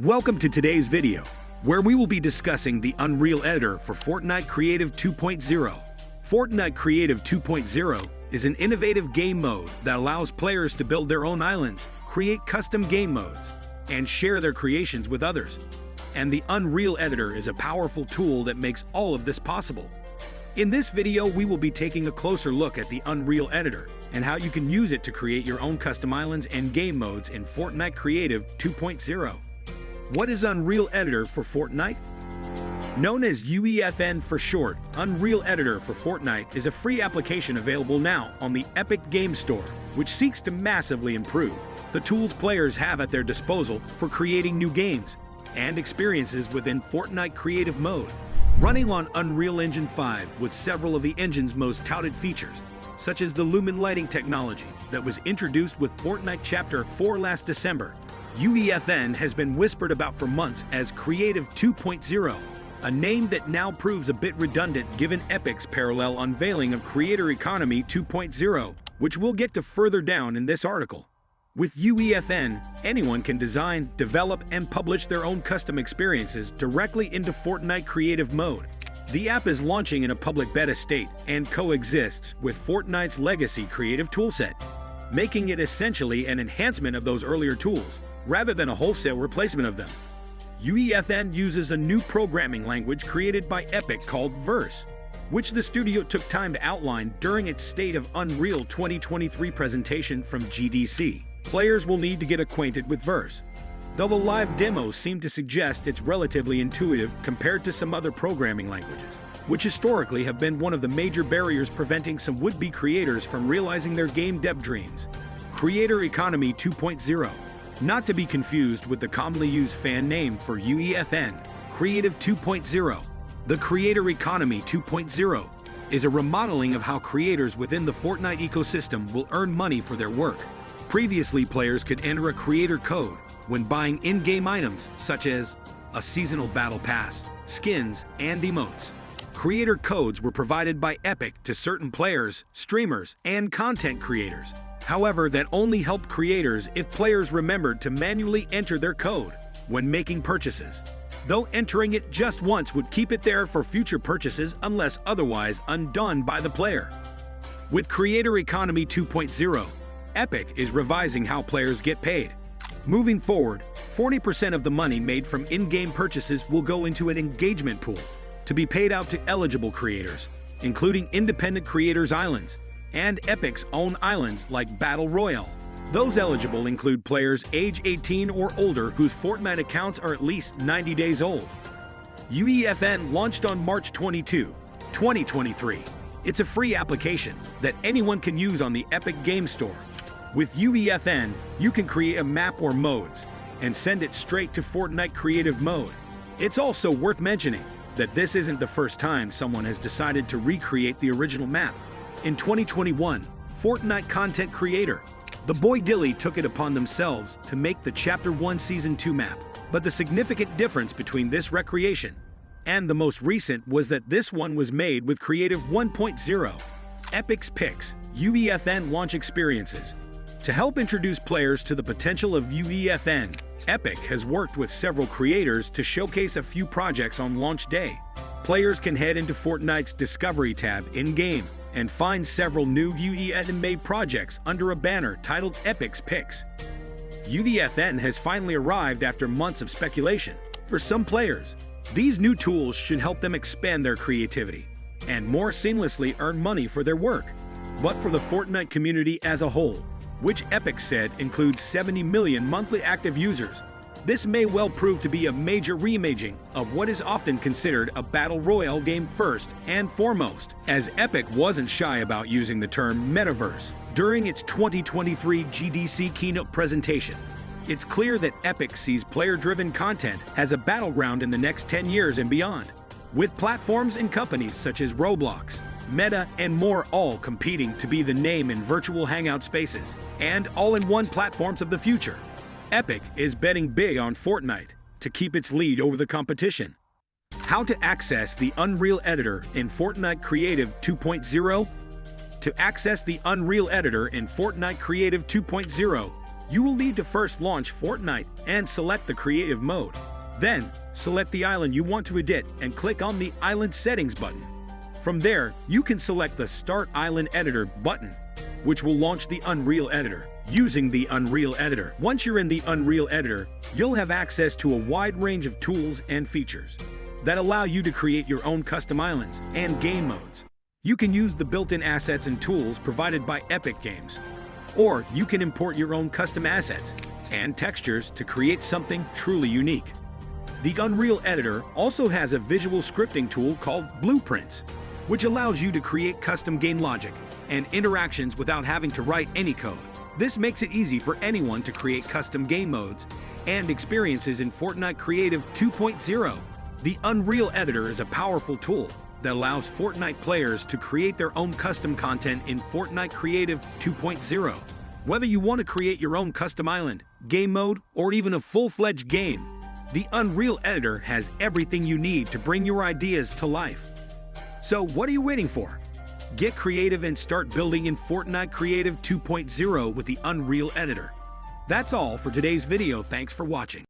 Welcome to today's video, where we will be discussing the Unreal Editor for Fortnite Creative 2.0. Fortnite Creative 2.0 is an innovative game mode that allows players to build their own islands, create custom game modes, and share their creations with others. And the Unreal Editor is a powerful tool that makes all of this possible. In this video, we will be taking a closer look at the Unreal Editor and how you can use it to create your own custom islands and game modes in Fortnite Creative 2.0. What is Unreal Editor for Fortnite? Known as UEFN for short, Unreal Editor for Fortnite is a free application available now on the Epic Game Store, which seeks to massively improve the tools players have at their disposal for creating new games and experiences within Fortnite Creative Mode. Running on Unreal Engine 5 with several of the engine's most touted features, such as the Lumen lighting technology that was introduced with Fortnite Chapter 4 last December UEFN has been whispered about for months as Creative 2.0, a name that now proves a bit redundant given Epic's parallel unveiling of Creator Economy 2.0, which we'll get to further down in this article. With UEFN, anyone can design, develop, and publish their own custom experiences directly into Fortnite Creative Mode. The app is launching in a public beta state and coexists with Fortnite's legacy creative toolset, making it essentially an enhancement of those earlier tools rather than a wholesale replacement of them. UEFN uses a new programming language created by Epic called Verse, which the studio took time to outline during its State of Unreal 2023 presentation from GDC. Players will need to get acquainted with Verse, though the live demos seem to suggest it's relatively intuitive compared to some other programming languages, which historically have been one of the major barriers preventing some would-be creators from realizing their game dev dreams. Creator Economy 2.0 not to be confused with the commonly used fan name for UEFN, Creative 2.0. The Creator Economy 2.0 is a remodeling of how creators within the Fortnite ecosystem will earn money for their work. Previously, players could enter a creator code when buying in-game items such as a seasonal battle pass, skins, and emotes. Creator codes were provided by Epic to certain players, streamers, and content creators. However, that only helped creators if players remembered to manually enter their code when making purchases, though entering it just once would keep it there for future purchases unless otherwise undone by the player. With Creator Economy 2.0, Epic is revising how players get paid. Moving forward, 40% of the money made from in-game purchases will go into an engagement pool to be paid out to eligible creators, including independent creators islands, and Epic's own islands like Battle Royale. Those eligible include players age 18 or older whose Fortnite accounts are at least 90 days old. UEFN launched on March 22, 2023. It's a free application that anyone can use on the Epic Game Store. With UEFN, you can create a map or modes and send it straight to Fortnite Creative Mode. It's also worth mentioning that this isn't the first time someone has decided to recreate the original map. In 2021, Fortnite content creator The Boy Dilly took it upon themselves to make the Chapter 1 Season 2 map. But the significant difference between this recreation and the most recent was that this one was made with Creative 1.0, Epic's Picks, UEFN launch experiences. To help introduce players to the potential of UEFN, Epic has worked with several creators to showcase a few projects on launch day. Players can head into Fortnite's Discovery tab in-game and find several new UEFN-made projects under a banner titled Epic's Picks. UEFN has finally arrived after months of speculation. For some players, these new tools should help them expand their creativity and more seamlessly earn money for their work. But for the Fortnite community as a whole, which Epic said includes 70 million monthly active users, this may well prove to be a major reimaging of what is often considered a battle royale game first and foremost, as Epic wasn't shy about using the term metaverse during its 2023 GDC keynote presentation. It's clear that Epic sees player-driven content as a battleground in the next 10 years and beyond, with platforms and companies such as Roblox, Meta, and more all competing to be the name in virtual hangout spaces and all-in-one platforms of the future. Epic is betting big on Fortnite to keep its lead over the competition. How to access the Unreal Editor in Fortnite Creative 2.0? To access the Unreal Editor in Fortnite Creative 2.0, You will need to first launch Fortnite and select the creative mode. Then, select the island you want to edit and click on the Island Settings button. From there, you can select the Start Island Editor button, which will launch the Unreal Editor. Using the Unreal Editor. Once you're in the Unreal Editor, you'll have access to a wide range of tools and features that allow you to create your own custom islands and game modes. You can use the built-in assets and tools provided by Epic Games, or you can import your own custom assets and textures to create something truly unique. The Unreal Editor also has a visual scripting tool called Blueprints, which allows you to create custom game logic and interactions without having to write any code. This makes it easy for anyone to create custom game modes and experiences in Fortnite Creative 2.0. The Unreal Editor is a powerful tool that allows Fortnite players to create their own custom content in Fortnite Creative 2.0. Whether you want to create your own custom island, game mode, or even a full-fledged game, the Unreal Editor has everything you need to bring your ideas to life. So what are you waiting for? Get creative and start building in Fortnite Creative 2.0 with the Unreal Editor. That's all for today's video. Thanks for watching.